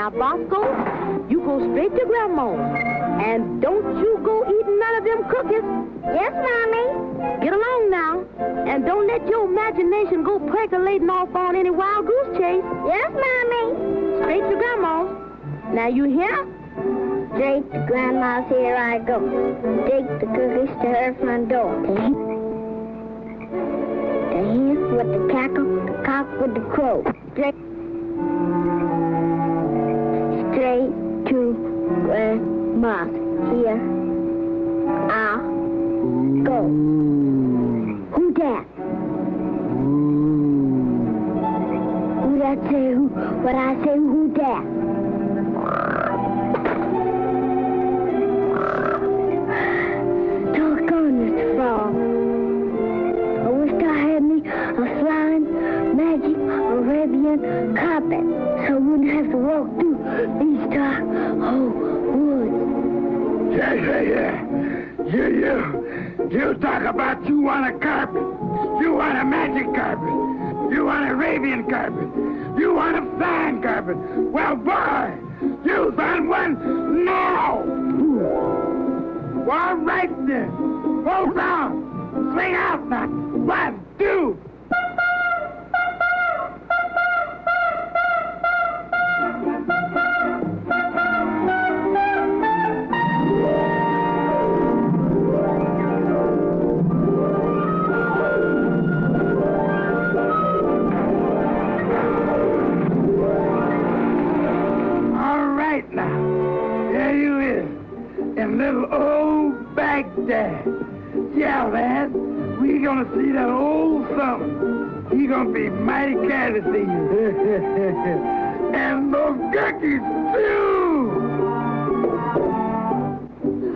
Now, Bosko, you go straight to Grandma. And don't you go eating none of them cookies. Yes, Mommy. Get along now. And don't let your imagination go percolating off on any wild goose chase. Yes, Mommy. Straight to Grandma's. Now, you hear? Straight to Grandma's, here I go. Take the cookies to her front door. The hen with the cackle, the cock with the crow. Straight, straight to Grandma's. Here I go. Who that? Who that say who? What I say who that? You, talk about you want a carpet. You want a magic carpet. You want an Arabian carpet. You want a fine carpet. Well, boy, you found one now. All right then. Hold on. Swing out now. One, two. In little old Baghdad. Yeah, lad. We gonna see that old something. He gonna be mighty glad to see you. and those cookies too.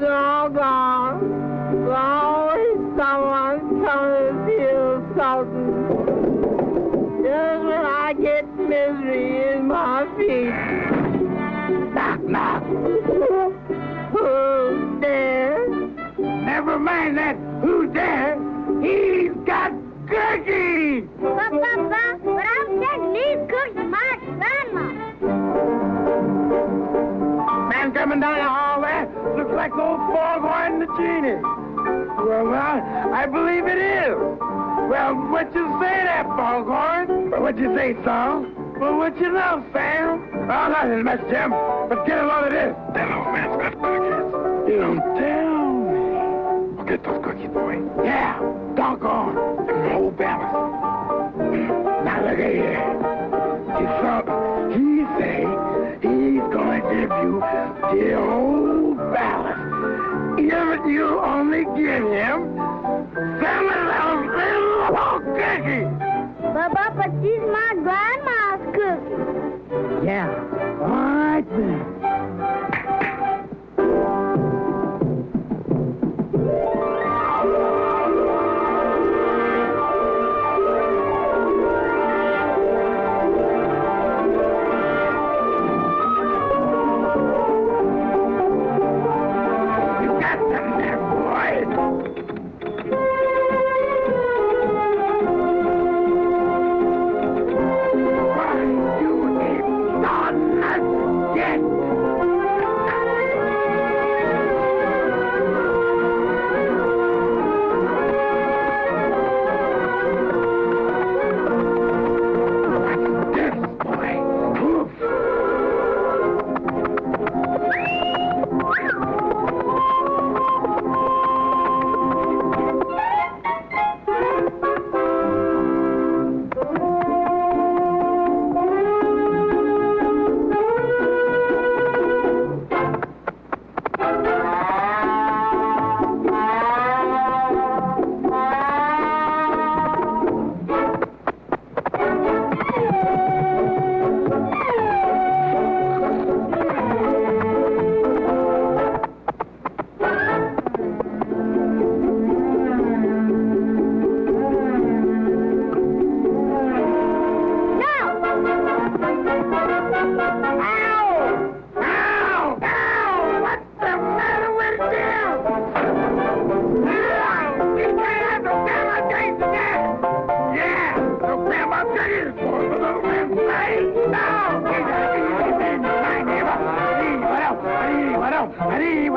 Doggone. There's always someone coming to steal something. Just when I get misery in my feet. Knock, knock. Mind that. Who's there? He's got cookies. But, Papa, but I'm taking these cookies to my grandma. Man coming down the hall there looks like old Foghorn the genie. Well, well, I believe it is. Well, what you say there, Foghorn? Well, what you say, Saul? Well, what you know, Sam? Oh, nothing much, Jim. But get a load of this. That old man's got cookies. You don't tell get those cookies, boy. Yeah, doggone. And the whole balance. Now look at here. You saw, he say he's gonna give you the whole ballast. If you only give him some of those little cookies. Papa, but these my grandma's cookies. Yeah. All right then.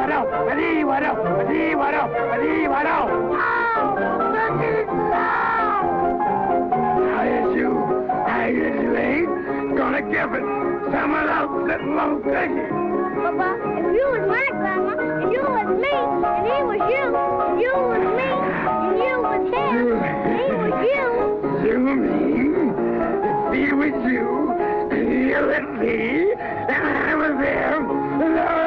Adiwado, adiwado, adiwado. Ow! Turkey's loud! Now, yes, you, yes, you ain't gonna give it. Someone else sitting on turkey. Papa, if you was my grandma, and you was me, and he was you, and you was me, and you was him, and he was you. You mean if he was you, and you was me, and I was him, and I was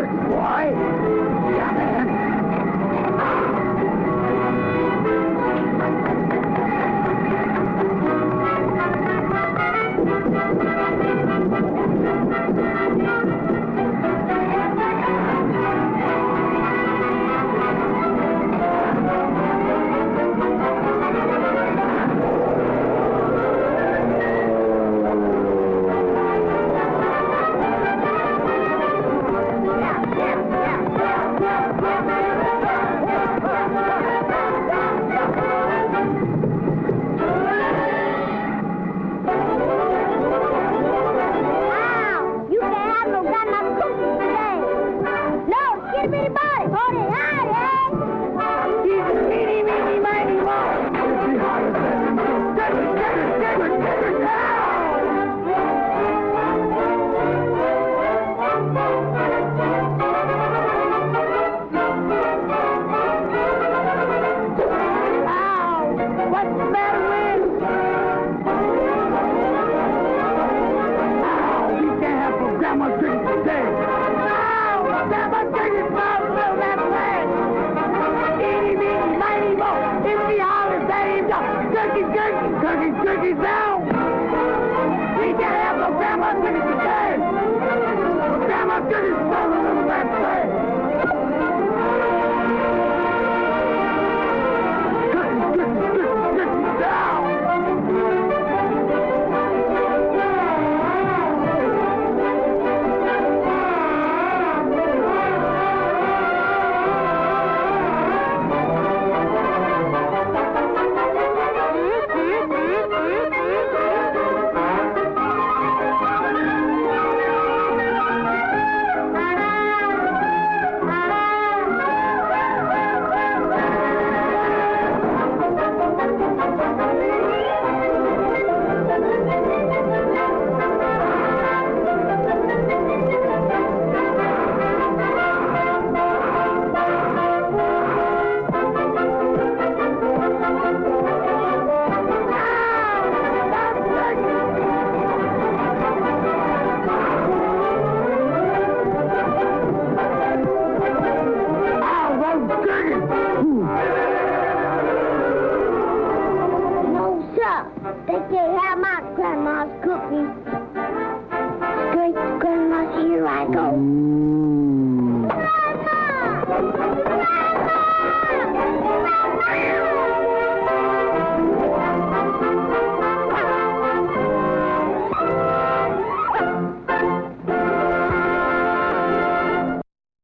Give 17 days. No, 17 is my will that land. Eeny, meeny, miny, mo. If me hollers, that ain't up. Cookies, cookies, cookies, cookies, go.